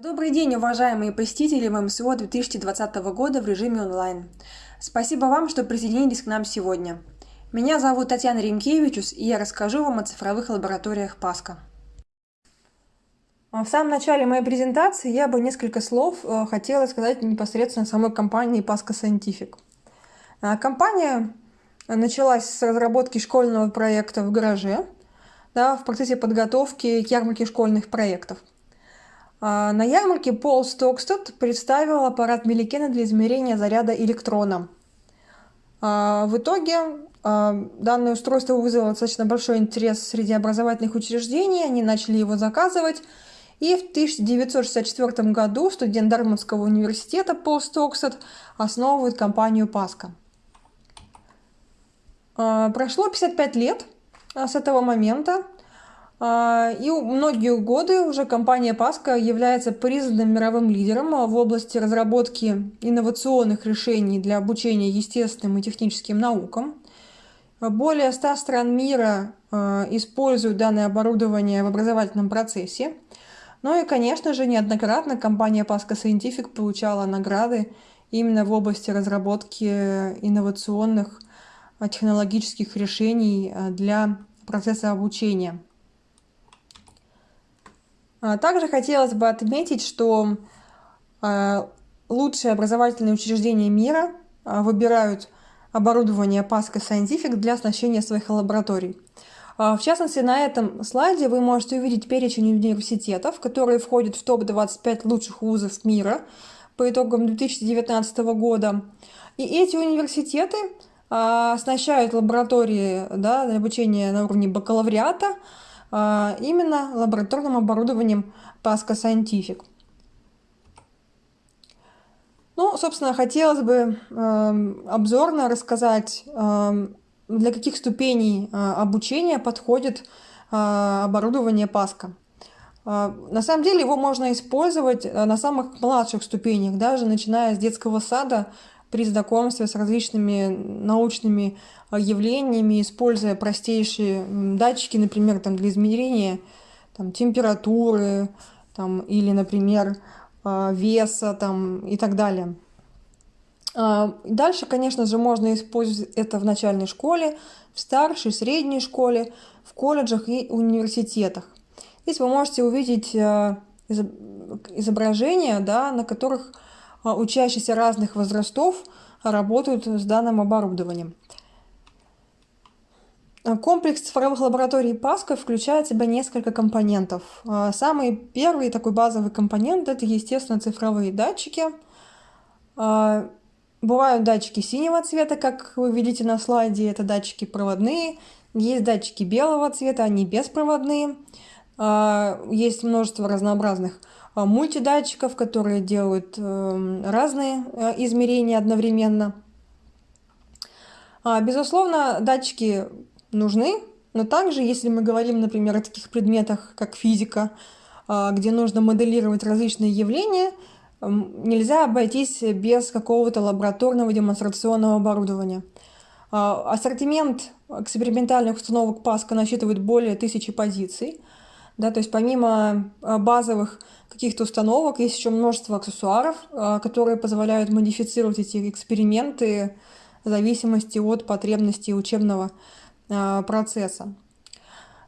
Добрый день, уважаемые посетители МСО 2020 года в режиме онлайн. Спасибо вам, что присоединились к нам сегодня. Меня зовут Татьяна Римкевичус, и я расскажу вам о цифровых лабораториях ПАСКО. В самом начале моей презентации я бы несколько слов э, хотела сказать непосредственно самой компании Pasco Scientific. А, компания началась с разработки школьного проекта в гараже, да, в процессе подготовки к ярмарке школьных проектов. А, на ярмарке Пол Стокстед представил аппарат Милликена для измерения заряда электрона. А, в итоге данное устройство вызвало достаточно большой интерес среди образовательных учреждений, они начали его заказывать, и в 1964 году студент Дармонского университета Пол Стокстед основывает компанию Паска. А, прошло 55 лет а, с этого момента, а, и многие годы уже компания Паска является признанным мировым лидером в области разработки инновационных решений для обучения естественным и техническим наукам. Более 100 стран мира используют данное оборудование в образовательном процессе. Ну и, конечно же, неоднократно компания Pasco Scientific получала награды именно в области разработки инновационных а, технологических решений а, для процесса обучения. А, также хотелось бы отметить, что лучшие образовательные учреждения мира выбирают оборудование Pasco Scientific для оснащения своих лабораторий. А, в частности, на этом слайде вы можете увидеть перечень университетов, которые входят в топ-25 лучших вузов мира по итогам 2019 года. И эти университеты а, оснащают лаборатории да, для обучения на уровне бакалавриата а, именно лабораторным оборудованием Pasco Scientific. Ну, собственно, хотелось бы э, обзорно рассказать э, для каких ступеней а, обучения подходит а, оборудование Паска. А, на самом деле его можно использовать на самых младших ступенях, даже начиная с детского сада при знакомстве с различными научными явлениями, используя простейшие датчики, например, там, для измерения там, температуры там, или, например, веса там, и так далее. А, дальше, конечно же, можно использовать это в начальной школе, в старшей, средней школе, в колледжах и университетах. Здесь вы можете увидеть а, изображения, да, на которых учащиеся разных возрастов работают с данным оборудованием. Комплекс цифровых лабораторий Паска включает в себя несколько компонентов. Самый первый такой базовый компонент – это, естественно, цифровые датчики – Бывают датчики синего цвета, как вы видите на слайде, это датчики проводные. Есть датчики белого цвета, они беспроводные. А, есть множество разнообразных а, мультидатчиков, которые делают эм, разные э, измерения одновременно. А, безусловно, датчики нужны, но также, если мы говорим, например, о таких предметах, как физика, где нужно моделировать различные явления – нельзя обойтись без какого-то лабораторного демонстрационного оборудования. А, ассортимент экспериментальных установок Паска насчитывает более тысячи позиций. Да, то есть помимо а, базовых каких-то установок есть еще множество аксессуаров, а, которые позволяют модифицировать эти эксперименты в зависимости от потребностей учебного процесса.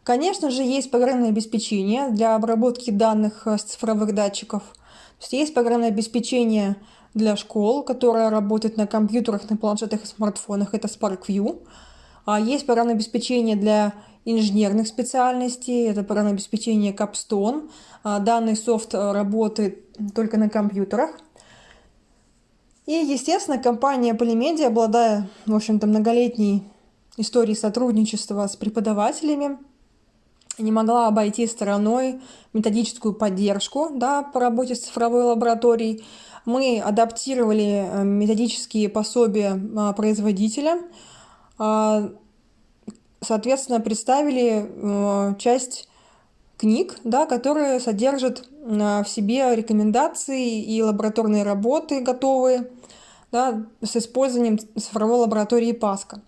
Конечно же, есть программное обеспечение для обработки данных с цифровых датчиков – есть, есть программное обеспечение для школ, которое работает на компьютерах, на планшетах и смартфонах, это SparkView. А есть программное обеспечение для инженерных специальностей, это программное обеспечение Capstone. А данный софт работает только на компьютерах. И, естественно, компания Polymedia, обладая, в общем-то, многолетней историей сотрудничества с преподавателями, не могла обойти стороной методическую поддержку да, по работе с цифровой лабораторией. Мы адаптировали э, методические пособия а, производителя, а, соответственно, представили э, часть книг, да, которые содержат в себе рекомендации и лабораторные работы готовые да, с использованием цифровой лаборатории Паска.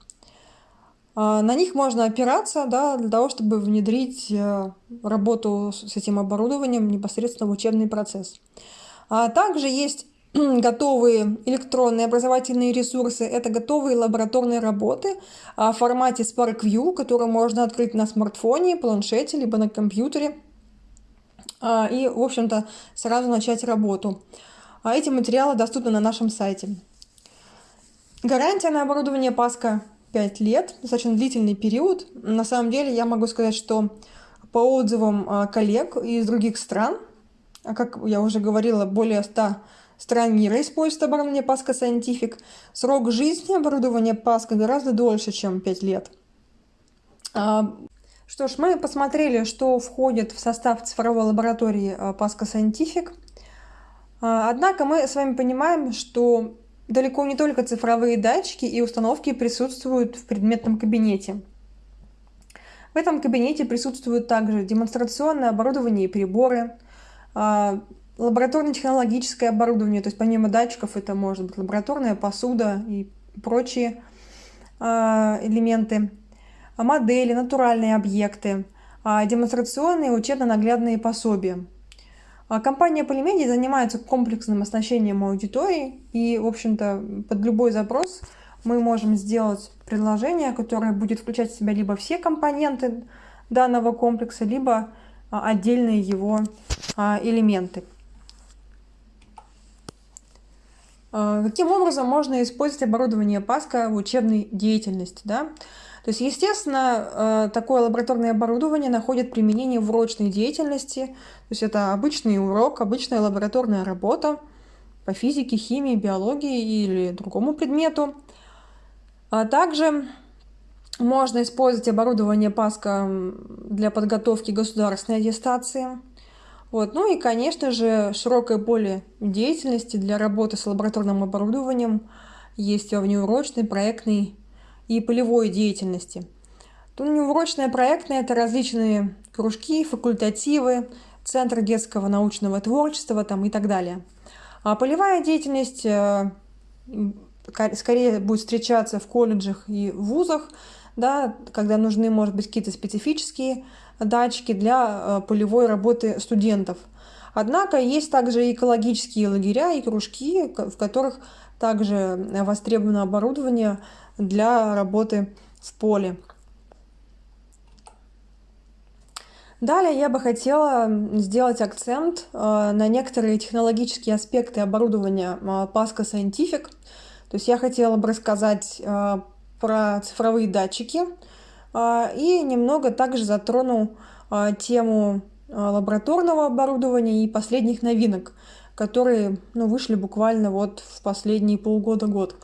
А, на них можно опираться да, для того, чтобы внедрить э, работу с этим оборудованием непосредственно в учебный процесс. А также есть готовые электронные образовательные ресурсы. Это готовые лабораторные работы в формате SparkView, которые можно открыть на смартфоне, планшете, либо на компьютере. А, и, в общем-то, сразу начать работу. А эти материалы доступны на нашем сайте. Гарантия на оборудование Паска 5 лет, достаточно длительный период. На самом деле я могу сказать, что по отзывам а, коллег из других стран, а как я уже говорила, более 100 стран мира используют оборудование Паска Scientific, срок жизни оборудования Паска гораздо дольше, чем 5 лет. А, что ж, мы посмотрели, что входит в состав цифровой лаборатории Паска Scientific. Однако мы с вами понимаем, что далеко не только цифровые датчики и установки присутствуют в предметном кабинете. В этом кабинете присутствуют также демонстрационное оборудование и приборы, а, лабораторно-технологическое оборудование, то есть помимо датчиков это может быть лабораторная посуда и прочие а, элементы, модели, натуральные объекты, а, демонстрационные учебно-наглядные пособия. А компания Polymedia занимается комплексным оснащением аудитории, и, в общем-то, под любой запрос мы можем сделать предложение, которое будет включать в себя либо все компоненты данного комплекса, либо а, отдельные его а, элементы. Каким образом можно использовать оборудование Паска в учебной деятельности? Да? То есть, естественно, э, такое лабораторное оборудование находит применение в урочной деятельности. То есть это обычный урок, обычная лабораторная работа по физике, химии, биологии или другому предмету. А также можно использовать оборудование ПАСКа для подготовки государственной аттестации. Вот. Ну и, конечно же, широкое поле деятельности для работы с лабораторным оборудованием есть во внеурочной, проектной и полевой деятельности. То неурочное проектное – это различные кружки, факультативы, центр детского научного творчества там, и так далее. А полевая деятельность э, скорее будет встречаться в колледжах и вузах, да, когда нужны, может быть, какие-то специфические датчики для э, полевой работы студентов. Однако есть также экологические лагеря и кружки, в которых также востребовано оборудование для работы в поле. Далее я бы хотела сделать акцент э, на некоторые технологические аспекты оборудования э, Pasco Scientific. То есть я хотела бы рассказать про цифровые датчики и немного также затрону тему лабораторного оборудования и последних новинок, которые ну, вышли буквально вот в последние полгода-год.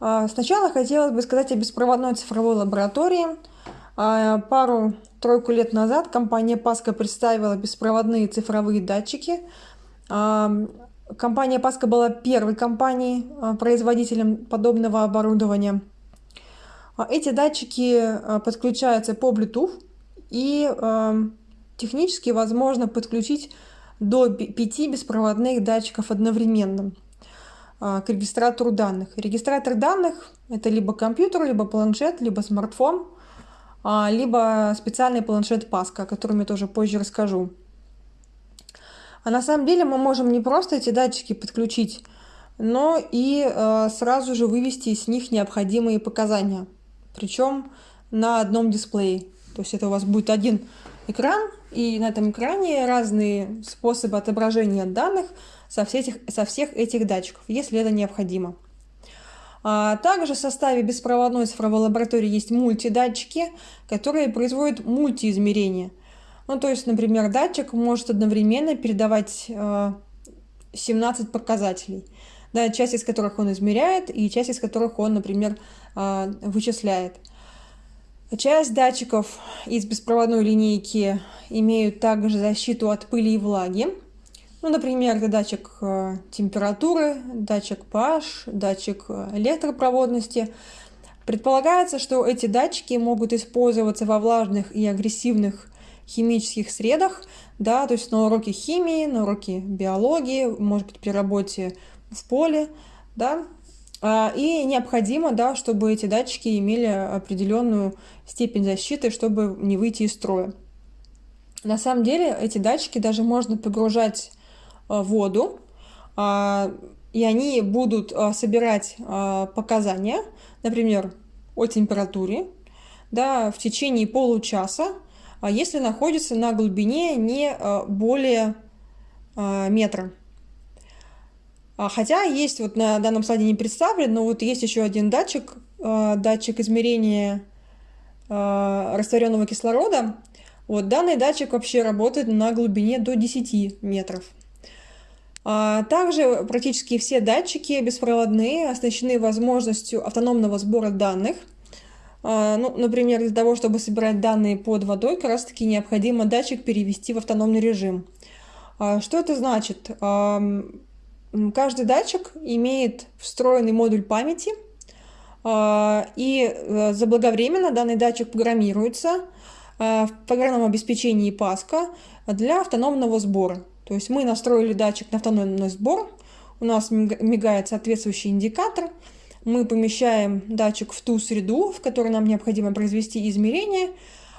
А, сначала хотелось бы сказать о беспроводной цифровой лаборатории. А, пару-тройку лет назад компания Паска представила беспроводные цифровые датчики. А, компания Паска была первой компанией, производителем подобного оборудования. Эти датчики подключаются по Bluetooth и технически возможно подключить до 5 беспроводных датчиков одновременно. А, к регистратору данных. Регистратор данных – это либо компьютер, либо планшет, либо смартфон, а, либо специальный планшет Паска, о котором я тоже позже расскажу. А на самом деле мы можем не просто эти датчики подключить, но и сразу же вывести из них необходимые показания. Причем на одном дисплее. То есть это у вас будет один экран, и на этом экране разные способы отображения данных со всех, со всех этих датчиков, если это необходимо. А также в составе беспроводной цифровой лаборатории есть мультидатчики, которые производят мультиизмерения. Ну, то есть, например, датчик может одновременно передавать 17 э, показателей, да, часть из которых он измеряет и часть из которых он, например, вычисляет. Часть датчиков из беспроводной линейки имеют также защиту от пыли и влаги. Ну, например, это датчик э, температуры, датчик pH, датчик э, электропроводности. Предполагается, что эти датчики могут использоваться во влажных и агрессивных химических средах, да, то есть на уроке химии, на уроке биологии, может быть, при работе в поле, да. А, и необходимо, да, чтобы эти датчики имели определенную степень защиты, чтобы не выйти из строя. На самом деле эти датчики даже можно погружать в воду, а, и они будут собирать показания, например, о температуре, да, в течение получаса, если находится на глубине не более метра. А, хотя есть вот на данном слайде не представлен, но вот есть еще один датчик, а, датчик измерения а, растворенного кислорода. Вот данный датчик вообще работает на глубине до 10 метров. Также практически все датчики беспроводные оснащены возможностью автономного сбора данных. Ну, например, для того, чтобы собирать данные под водой, как раз таки необходимо датчик перевести в автономный режим. Что это значит? Каждый датчик имеет встроенный модуль памяти, а, и э, заблаговременно данный датчик программируется а, в программном обеспечении Паска для автономного сбора. То есть мы настроили датчик на автономный сбор, у нас мигает соответствующий индикатор, мы помещаем датчик в ту среду, в которой нам необходимо произвести измерение,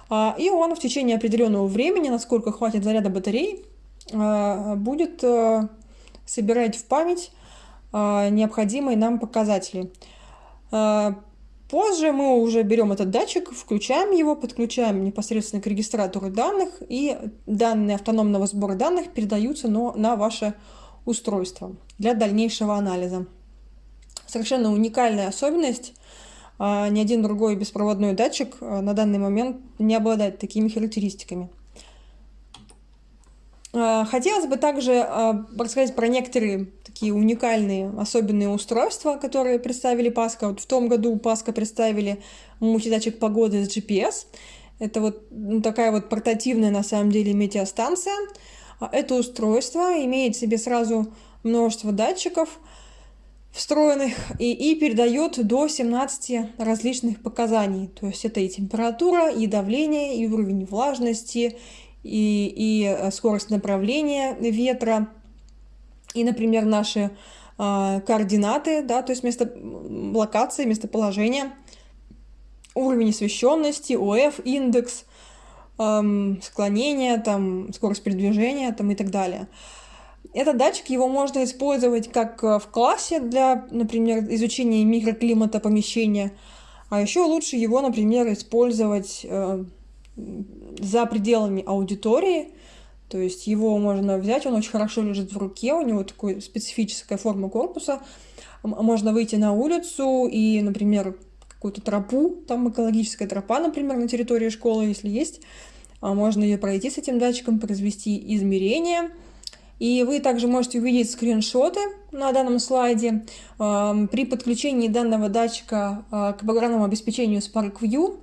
а, и он в течение определенного времени, насколько хватит заряда батареи, будет э, собирать в память а, необходимые нам показатели. А, позже мы уже берем этот датчик, включаем его, подключаем непосредственно к регистратору данных, и данные автономного сбора данных передаются на ваше устройство для дальнейшего анализа. Совершенно уникальная особенность. А, ни один другой беспроводной датчик на данный момент не обладает такими характеристиками. А, хотелось бы также а, рассказать про некоторые такие уникальные, особенные устройства, которые представили Паска. Вот в том году Паска представили мультидатчик погоды с GPS. Это вот ну, такая вот портативная на самом деле метеостанция. А, это устройство имеет в себе сразу множество датчиков встроенных и, и передает до 17 различных показаний. То есть это и температура, и давление, и уровень влажности, и, и э, скорость направления ветра, и, например, наши э, координаты, да, то есть место локации, местоположения, уровень освещенности, ОФ, индекс, эм, склонение, там, скорость передвижения там, и так далее. Этот датчик, его можно использовать как э, в классе для, например, изучения микроклимата помещения, а еще лучше его, например, использовать э, за пределами аудитории, то есть его можно взять, он очень хорошо лежит в руке, у него такая специфическая форма корпуса. Можно выйти на улицу и, например, какую-то тропу, там экологическая тропа, например, на территории школы, если есть, а можно ее пройти с этим датчиком, произвести измерения. И вы также можете увидеть скриншоты на данном слайде. При подключении данного датчика а, к программному обеспечению SparkView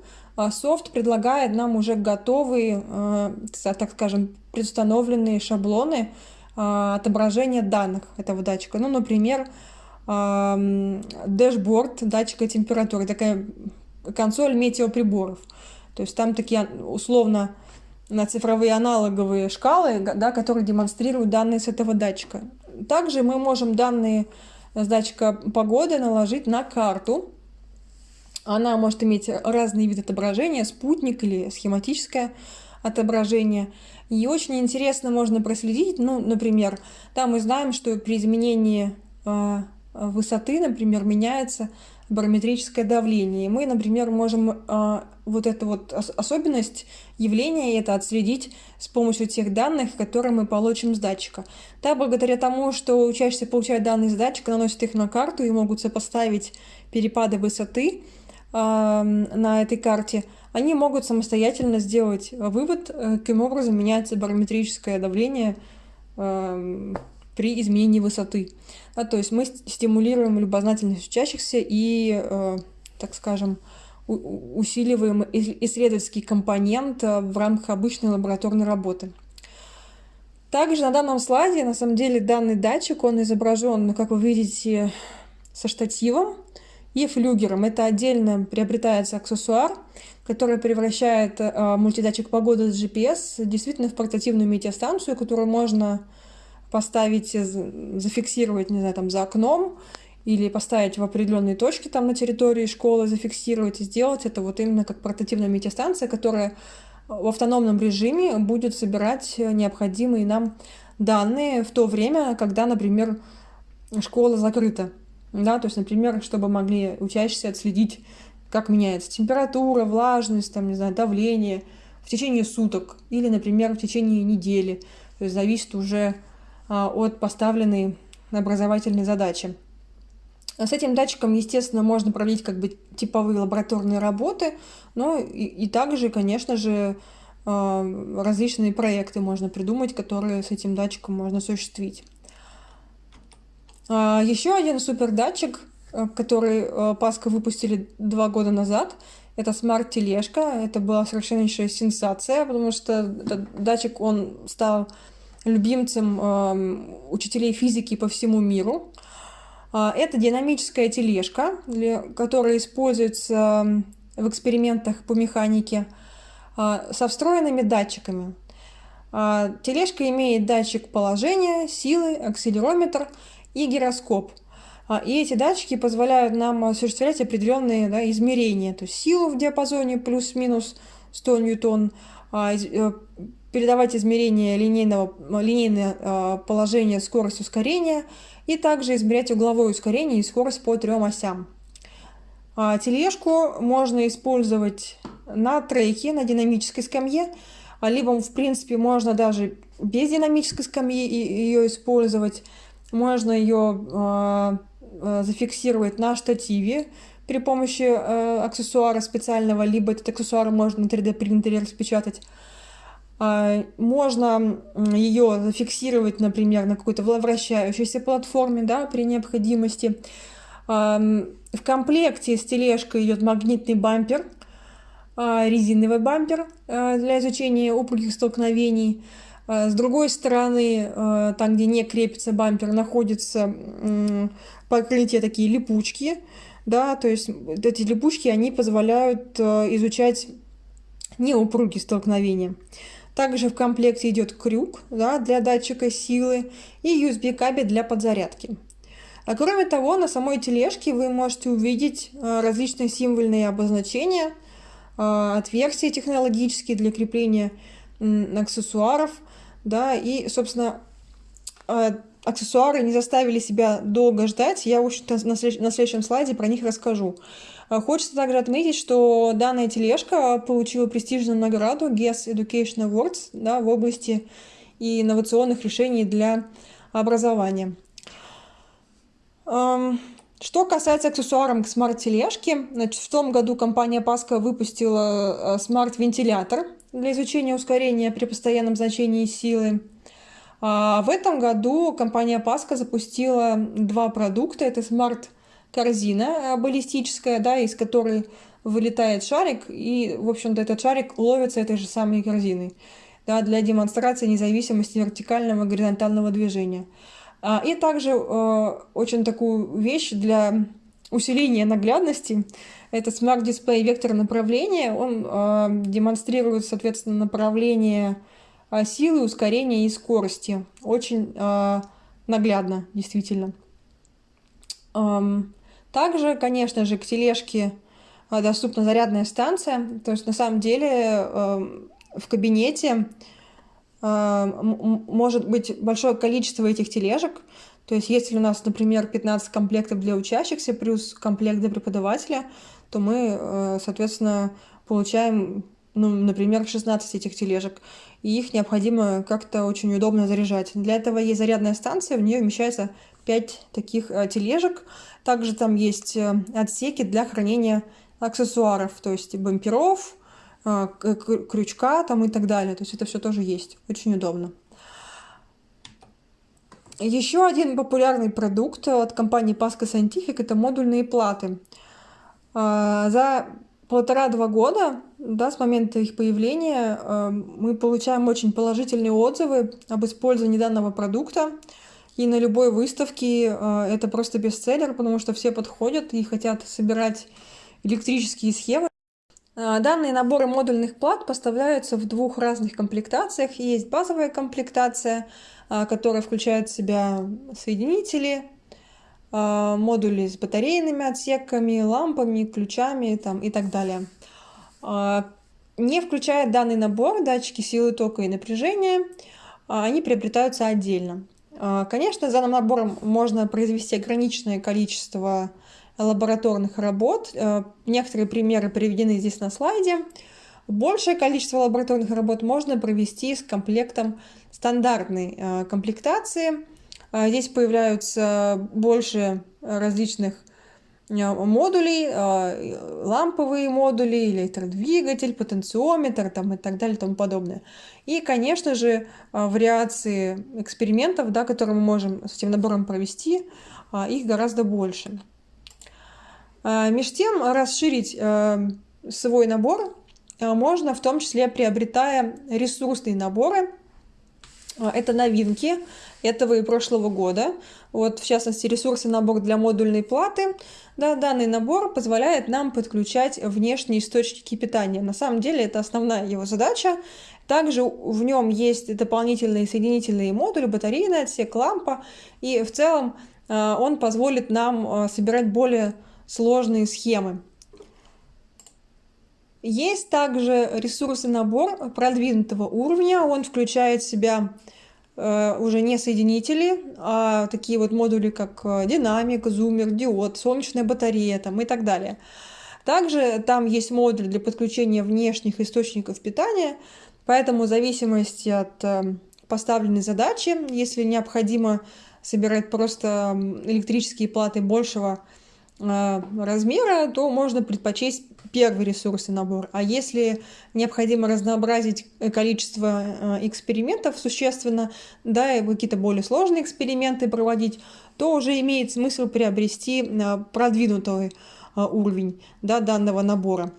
софт предлагает нам уже готовые, э, так скажем, предустановленные шаблоны э, отображения данных этого датчика. Ну, например, дэшборд датчика температуры, такая консоль метеоприборов. То есть там такие условно на цифровые аналоговые шкалы, да, которые демонстрируют данные с этого датчика. Также мы можем данные с датчика погоды наложить на карту, она может иметь разные виды отображения, спутник или схематическое отображение. И очень интересно можно проследить, ну, например, там мы знаем, что при изменении э, высоты, например, меняется барометрическое давление. И мы, например, можем э, вот эту вот особенность явления это отследить с помощью тех данных, которые мы получим с датчика. Так, благодаря тому, что учащиеся получают данные с датчика, наносят их на карту и могут сопоставить перепады высоты, на этой карте, они могут самостоятельно сделать вывод, э, каким образом меняется барометрическое давление при изменении высоты. Да, то есть мы стимулируем любознательность учащихся и, э, так скажем, усиливаем исследовательский компонент э, в рамках обычной лабораторной работы. Также на данном слайде, на самом деле, данный датчик, он изображен, ну, как вы видите, со штативом, и флюгером. Это отдельно приобретается аксессуар, который превращает э, мультидатчик погоды с GPS действительно в портативную метеостанцию, которую можно поставить, зафиксировать, не знаю, там за окном или поставить в определенные точки там на территории школы, зафиксировать и сделать это вот именно как портативная метеостанция, которая в автономном режиме будет собирать необходимые нам данные в то время, когда, например, школа закрыта. Да, то есть, например, чтобы могли учащиеся отследить, как меняется температура, влажность, там, не знаю, давление в течение суток или, например, в течение недели. То есть зависит уже а, от поставленной образовательной задачи. С этим датчиком, естественно, можно проводить как бы типовые лабораторные работы, но и, и также, конечно же, а, различные проекты можно придумать, которые с этим датчиком можно осуществить. А, Еще один супер датчик, э, который э, Паска выпустили два года назад, это смарт-тележка. Это была совершеннейшая сенсация, потому что датчик, он стал любимцем эм, учителей физики по всему миру. А, это динамическая тележка, которая используется эм, в экспериментах по механике а, со встроенными датчиками. Тележка имеет датчик положения, силы, акселерометр и гироскоп. И эти датчики позволяют нам осуществлять определенные да, измерения, то есть силу в диапазоне плюс-минус 100 ньютон, э, передавать измерения линейного, линейное положение, скорость ускорения и также измерять угловое ускорение и скорость по трем осям. А, тележку можно использовать на треке, на динамической скамье, а, либо, в принципе, можно даже без динамической скамьи ее использовать. Можно ее а, зафиксировать на штативе при помощи аксессуара специального, либо этот аксессуар можно на 3D принтере распечатать. А, можно ее зафиксировать, например, на какой-то вращающейся платформе, да, при необходимости. В комплекте с тележкой идет магнитный бампер, а, резиновый бампер а, для изучения упругих столкновений. С другой стороны, там, где не крепится бампер, находится покрытие такие липучки, да, то есть эти липучки, они позволяют изучать неупругие столкновения. Также в комплекте идет крюк да, для датчика силы и USB-кабель для подзарядки. А кроме того, на самой тележке вы можете увидеть э, различные символьные обозначения, э, отверстия технологические для крепления аксессуаров. Да, и, собственно, э, аксессуары не заставили себя долго ждать. Я, в общем-то, на следующем слайде про них расскажу. А хочется также отметить, что данная тележка получила престижную награду GES Education Awards да, в области инновационных решений для образования. Что касается аксессуаров к смарт-тележке, в том году компания PASCO выпустила э, смарт-вентилятор для изучения ускорения при постоянном значении силы. А в этом году компания PASCO запустила два продукта. Это смарт корзина э, баллистическая, да, из которой вылетает шарик, и, в общем-то, этот шарик ловится этой же самой корзиной да, для демонстрации независимости вертикального и горизонтального движения. А, и также э, очень такую вещь для усиления наглядности. Это Smart Display вектор направления. Он э, демонстрирует, соответственно, направление э, силы, ускорения и скорости. Очень э, наглядно, действительно. Также, конечно же, к тележке а, доступна зарядная станция. То есть, на самом деле, эм, в кабинете эм, может быть большое количество этих тележек. То есть, если у нас, например, 15 комплектов для учащихся плюс комплект для преподавателя, то мы, э, соответственно, получаем, ну, например, 16 этих тележек. И их необходимо как-то очень удобно заряжать. Для этого есть зарядная станция, в нее вмещается 5 таких э, тележек. Также там есть э, отсеки для хранения аксессуаров, то есть бамперов, крючка там и так далее. То есть это все тоже есть. Очень удобно. Еще один популярный продукт от компании Pasco Scientific – это модульные платы. За полтора-два года, да, с момента их появления, мы получаем очень положительные отзывы об использовании данного продукта. И на любой выставке э, это просто бестселлер, потому что все подходят и хотят собирать электрические схемы. Э, данные наборы модульных плат поставляются в двух разных комплектациях. Есть базовая комплектация, э, которая включает в себя соединители, модули с батарейными отсеками, лампами, ключами там, и так далее. Не включая данный набор, датчики силы тока и напряжения, они приобретаются отдельно. Конечно, за набором можно произвести ограниченное количество лабораторных работ. Некоторые примеры приведены здесь на слайде. Большее количество лабораторных работ можно провести с комплектом стандартной э, комплектации. А, здесь появляются больше различных э, модулей, э, ламповые модули, электродвигатель, потенциометр там, и так далее и тому подобное. И, конечно же, вариации экспериментов, да, которые мы можем с этим набором провести, их гораздо больше. Между тем, расширить свой набор а, можно в том числе приобретая ресурсные наборы. А, это новинки этого и прошлого года. Вот, в частности, ресурсный набор для модульной платы. Да, данный набор позволяет нам подключать внешние источники питания. На самом деле это основная его задача. Также в нем есть дополнительные соединительные модули, батарейный отсек, лампа. И в целом а, он позволит нам собирать более сложные схемы. Есть также ресурсный набор продвинутого уровня. Он включает в себя э, уже не соединители, а такие вот модули, как э, динамик, зумер, диод, солнечная батарея там, и так далее. Также там есть модуль для подключения внешних источников питания, поэтому в зависимости от э, поставленной задачи, если необходимо собирать просто электрические платы большего размера, то можно предпочесть первый ресурсный набор. А если необходимо разнообразить количество э, экспериментов существенно, да, и какие-то более сложные эксперименты проводить, то уже имеет смысл приобрести э, продвинутый э, уровень да, данного набора.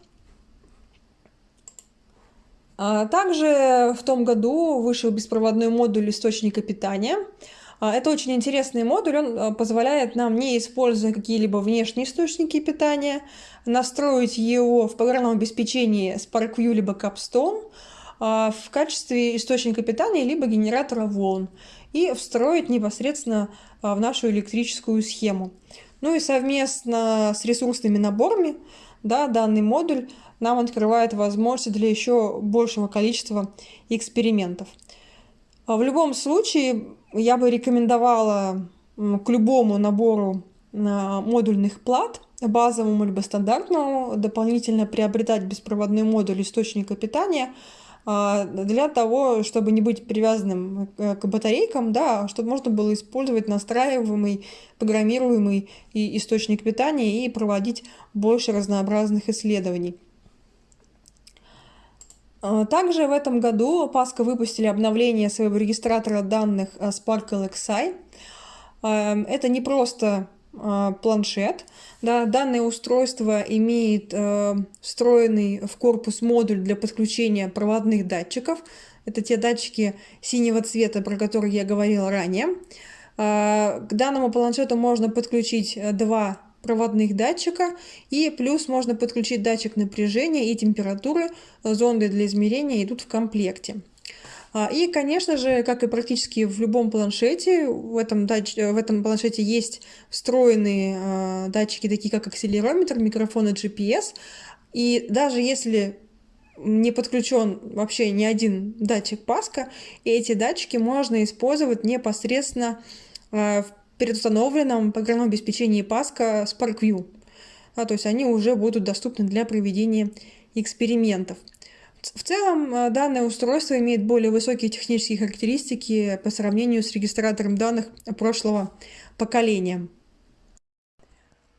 А также в том году вышел беспроводной модуль источника питания – это очень интересный модуль, он а, позволяет нам, не используя какие-либо внешние источники питания, настроить его в программном обеспечении SparkView либо Capstone а, в качестве источника питания либо генератора волн и встроить непосредственно в нашу электрическую схему. Ну и совместно с ресурсными наборами да, данный модуль нам открывает возможности для еще большего количества экспериментов. В любом случае, я бы рекомендовала к любому набору модульных плат, базовому либо стандартному, дополнительно приобретать беспроводной модуль источника питания а, для того, чтобы не быть привязанным к батарейкам, да, чтобы можно было использовать настраиваемый, программируемый источник питания и проводить больше разнообразных исследований. А, также в этом году Паска выпустили обновление своего регистратора данных а, Sparkle XI. А, это не просто планшет. Да, данное устройство имеет встроенный в корпус модуль для подключения проводных датчиков. Это те датчики синего цвета, про которые я говорила ранее. К данному планшету можно подключить два проводных датчика и плюс можно подключить датчик напряжения и температуры. Зонды для измерения идут в комплекте. А, и, конечно же, как и практически в любом планшете, в этом, дач... в этом планшете есть встроенные а, датчики, такие как акселерометр, микрофон и GPS. И даже если не подключен вообще ни один датчик Паска, эти датчики можно использовать непосредственно в предустановленном программном обеспечении Паска SparkView. А, то есть они уже будут доступны для проведения экспериментов. В целом, э, данное устройство имеет более высокие технические характеристики по сравнению с регистратором данных прошлого поколения.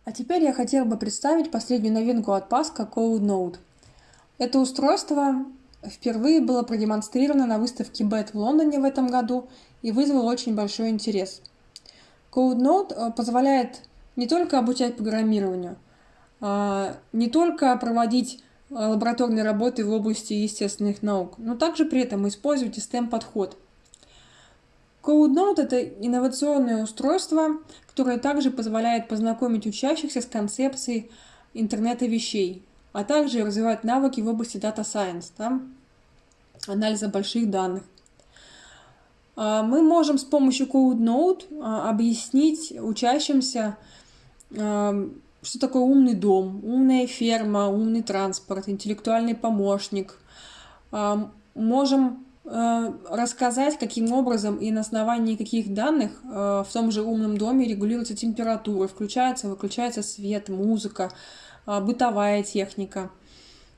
А теперь я хотела бы представить последнюю новинку от Pascal CodeNote. Это устройство впервые было продемонстрировано на выставке BET в Лондоне в этом году и вызвало очень большой интерес – CodeNote э, позволяет не только обучать программированию, а, не только проводить э, лабораторные работы в области естественных наук, но также при этом использовать STEM-подход. CodeNote – это инновационное устройство, которое также позволяет познакомить учащихся с концепцией интернета вещей, а также развивать навыки в области Data Science, да, анализа больших данных. Мы можем с помощью CodeNote объяснить учащимся, что такое умный дом, умная ферма, умный транспорт, интеллектуальный помощник. Можем Э, рассказать, каким образом и на основании каких данных э, в том же умном доме регулируется температура, включается, выключается свет, музыка, бытовая техника.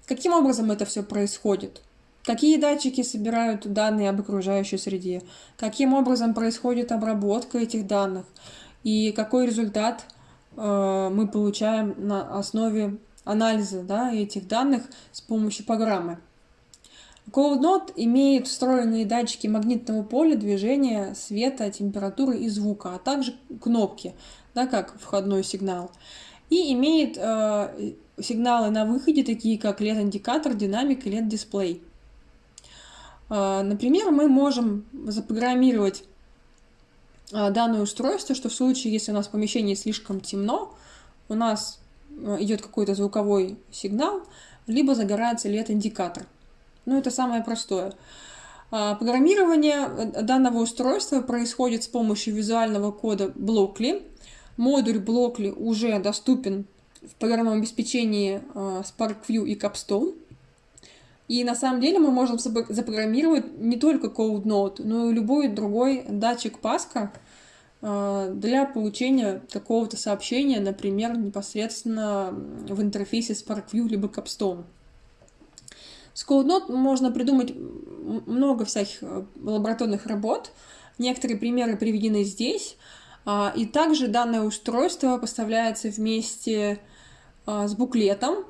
Каким образом это все происходит? Какие датчики собирают данные об окружающей среде? Каким образом происходит обработка этих данных? И какой результат мы получаем на основе анализа да, этих данных с помощью программы? CodeNote имеет встроенные датчики магнитного поля, движения, света, температуры и звука, а также кнопки, да, как входной сигнал. И имеет э, сигналы на выходе, такие как LED-индикатор, динамик и LED-дисплей. Э, например, мы можем запрограммировать э, данное устройство, что в случае, если у нас в помещении слишком темно, у нас э, идет какой-то звуковой сигнал, либо загорается LED-индикатор. Ну, это самое простое. А, программирование э, данного устройства происходит с помощью визуального кода Blockly. Модуль Blockly уже доступен в программном обеспечении а, SparkView и Capstone. И на самом деле мы можем запрограммировать не только CodeNote, но и любой другой датчик Паска для получения какого-то сообщения, например, непосредственно в интерфейсе SparkView либо Capstone. С CodeNote можно придумать много всяких э, лабораторных работ. Некоторые примеры приведены здесь. А, и также данное устройство поставляется вместе а, с буклетом,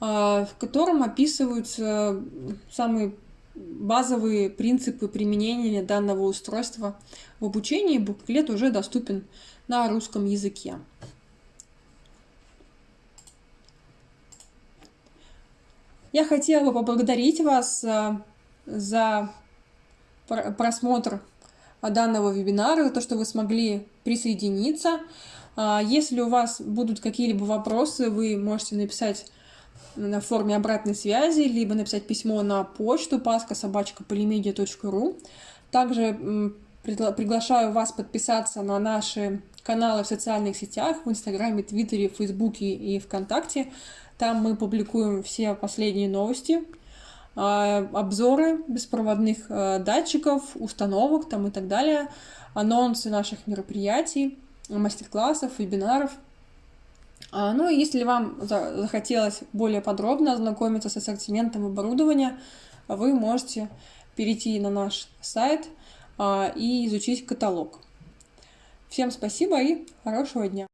в котором описываются самые базовые принципы применения данного устройства в обучении. Буклет уже доступен на русском языке. Я хотела поблагодарить вас э, за просмотр данного вебинара, за то, что вы смогли присоединиться. А, если у вас будут какие-либо вопросы, вы можете написать на форме обратной связи, либо написать письмо на почту paskasobachkapolymedia.ru. Также приглашаю вас подписаться на наши каналы в социальных сетях, в Инстаграме, Твиттере, Фейсбуке и ВКонтакте. Там мы публикуем все последние новости, а, обзоры беспроводных а, датчиков, установок там и так далее, анонсы наших мероприятий, мастер-классов, вебинаров. А, ну и если вам захотелось более подробно ознакомиться с ассортиментом оборудования, вы можете перейти на наш сайт и изучить каталог. Всем спасибо и хорошего дня!